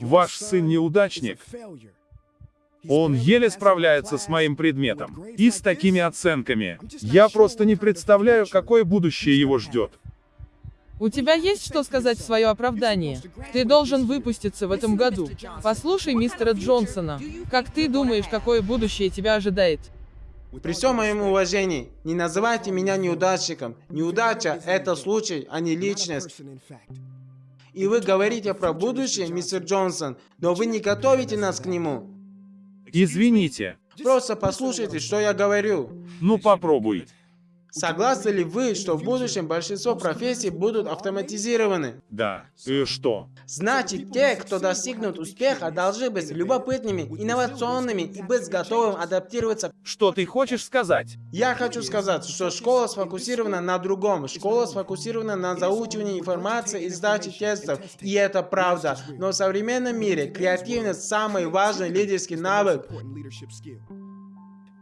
Ваш сын неудачник. Он еле справляется с моим предметом. И с такими оценками. Я просто не представляю, какое будущее его ждет. У тебя есть что сказать в свое оправдание? Ты должен выпуститься в этом году. Послушай мистера Джонсона. Как ты думаешь, какое будущее тебя ожидает? При всем моем уважении, не называйте меня неудачником. Неудача – это случай, а не личность. И вы говорите про будущее, мистер Джонсон, но вы не готовите нас к нему. Извините. Просто послушайте, что я говорю. Ну попробуй. Согласны ли вы, что в будущем большинство профессий будут автоматизированы? Да. И что? Значит, те, кто достигнут успеха, должны быть любопытными, инновационными и быть готовым адаптироваться. Что ты хочешь сказать? Я хочу сказать, что школа сфокусирована на другом. Школа сфокусирована на заучивании информации и сдаче тестов. И это правда. Но в современном мире креативность самый важный лидерский навык.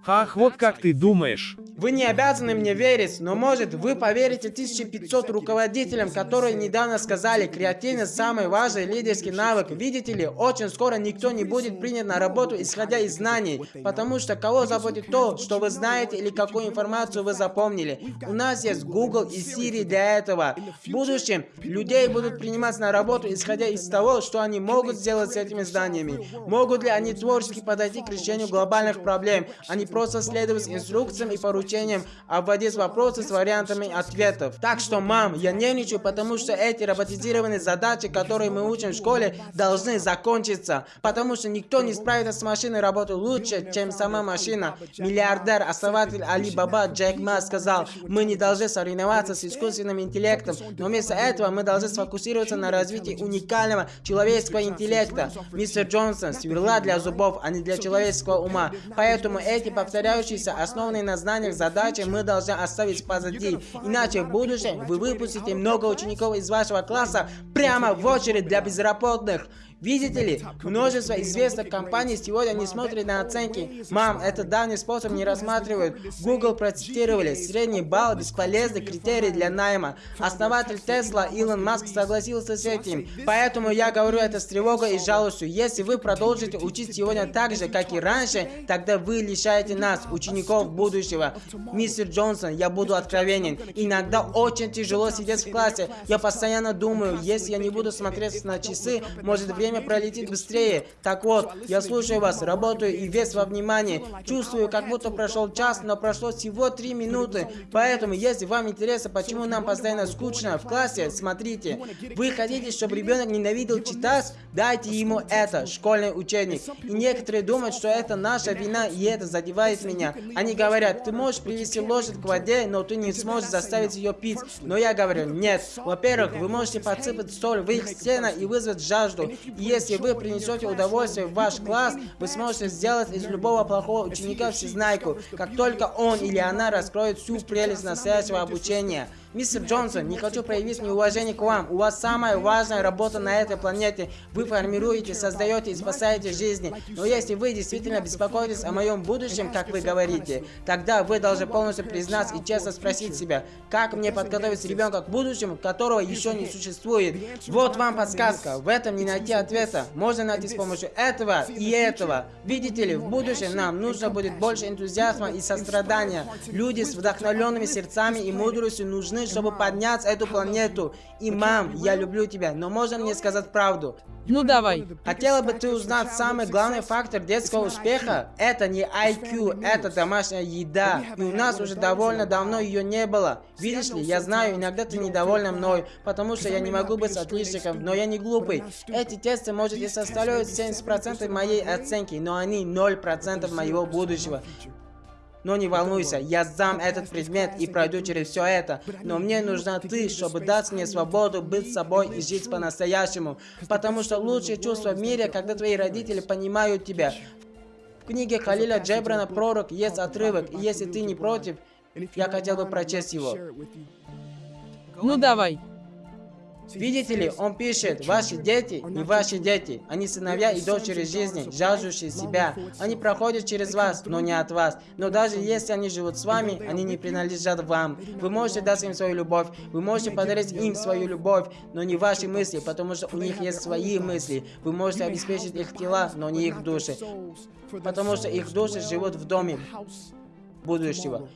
Ах, вот как ты думаешь. Вы не обязаны мне верить, но может вы поверите 1500 руководителям, которые недавно сказали, креативность самый важный лидерский навык. Видите ли, очень скоро никто не будет принят на работу, исходя из знаний, потому что кого заботит то, что вы знаете или какую информацию вы запомнили. У нас есть Google и Siri для этого. В будущем людей будут принимать на работу, исходя из того, что они могут сделать с этими знаниями. Могут ли они творчески подойти к решению глобальных проблем, а не просто следовать инструкциям и поручениям обводить вопросы с вариантами ответов. Так что, мам, я нервничаю, потому что эти роботизированные задачи, которые мы учим в школе, должны закончиться. Потому что никто не справится с машиной работы лучше, чем сама машина. Миллиардер, основатель Али Баба Джек Ма сказал, мы не должны соревноваться с искусственным интеллектом, но вместо этого мы должны сфокусироваться на развитии уникального человеческого интеллекта. Мистер Джонсон, сверла для зубов, а не для человеческого ума. Поэтому эти повторяющиеся, основанные на знаниях задачи мы должны оставить позади. Иначе в будущем вы выпустите много учеников из вашего класса прямо в очередь для безработных. Видите ли, множество известных компаний сегодня не смотрят на оценки. Мам, этот давний способ не рассматривают. Google процитировали. Средний балл – бесполезный критерий для найма. Основатель Тесла Илон Маск согласился с этим. Поэтому я говорю это с тревогой и жалостью. Если вы продолжите учить сегодня так же, как и раньше, тогда вы лишаете нас, учеников будущего. Мистер Джонсон, я буду откровенен. Иногда очень тяжело сидеть в классе. Я постоянно думаю, если я не буду смотреть на часы, может время время пролетит быстрее. Так вот, я слушаю вас, работаю и весь во внимании. Чувствую, как будто прошел час, но прошло всего три минуты. Поэтому, если вам интересно, почему нам постоянно скучно в классе, смотрите. Вы хотите, чтобы ребенок ненавидел читать? Дайте ему это, школьный учебник. И некоторые думают, что это наша вина, и это задевает меня. Они говорят, ты можешь привести лошадь к воде, но ты не сможешь заставить ее пить. Но я говорю, нет. Во-первых, вы можете подсыпать соль в их стены и вызвать жажду. И если вы принесете удовольствие в ваш класс, вы сможете сделать из любого плохого ученика всезнайку, как только он или она раскроет всю прелесть настоящего обучения. Мистер Джонсон, не хочу проявить неуважение к вам. У вас самая важная работа на этой планете. Вы формируете, создаете и спасаете жизни. Но если вы действительно беспокоитесь о моем будущем, как вы говорите, тогда вы должны полностью признать и честно спросить себя, как мне подготовить ребенка к будущему, которого еще не существует. Вот вам подсказка. В этом не найти ответа. Можно найти с помощью этого и этого. Видите ли, в будущем нам нужно будет больше энтузиазма и сострадания. Люди с вдохновленными сердцами и мудростью нужны чтобы поднять эту планету. И, мам, я люблю тебя, но можно мне сказать правду? Ну давай. Хотела бы ты узнать самый главный фактор детского успеха? Это не IQ, это домашняя еда. И у нас уже довольно давно ее не было. Видишь ли, я знаю, иногда ты недовольна мной, потому что я не могу быть отличником, но я не глупый. Эти тесты, может, и составляют 70% моей оценки, но они 0% моего будущего. Но не волнуйся, я сдам этот предмет и пройду через все это. Но мне нужна ты, чтобы дать мне свободу быть собой и жить по-настоящему. Потому что лучшее чувство в мире, когда твои родители понимают тебя. В книге Халиля Джебрана «Пророк» есть отрывок, и если ты не против, я хотел бы прочесть его. Ну давай. Видите ли, он пишет, ваши дети не ваши дети. Они сыновья и дочери жизни, жаждущие себя. Они проходят через вас, но не от вас. Но даже если они живут с вами, они не принадлежат вам. Вы можете дать им свою любовь, вы можете подарить им свою любовь, но не ваши мысли, потому что у них есть свои мысли. Вы можете обеспечить их тела, но не их души. Потому что их души живут в доме будущего.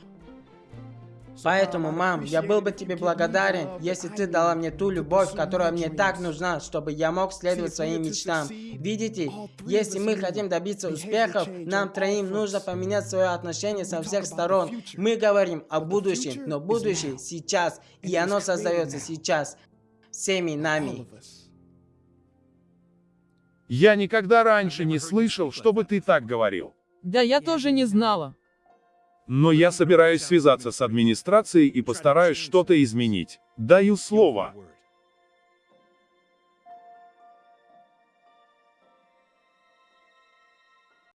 Поэтому, мам, я был бы тебе благодарен, если ты дала мне ту любовь, которая мне так нужна, чтобы я мог следовать своим мечтам. Видите, если мы хотим добиться успехов, нам троим нужно поменять свое отношение со всех сторон. Мы говорим о будущем, но будущее сейчас, и оно создается сейчас, всеми нами. Я никогда раньше не слышал, чтобы ты так говорил. Да я тоже не знала. Но я собираюсь связаться с администрацией и постараюсь что-то изменить. Даю слово.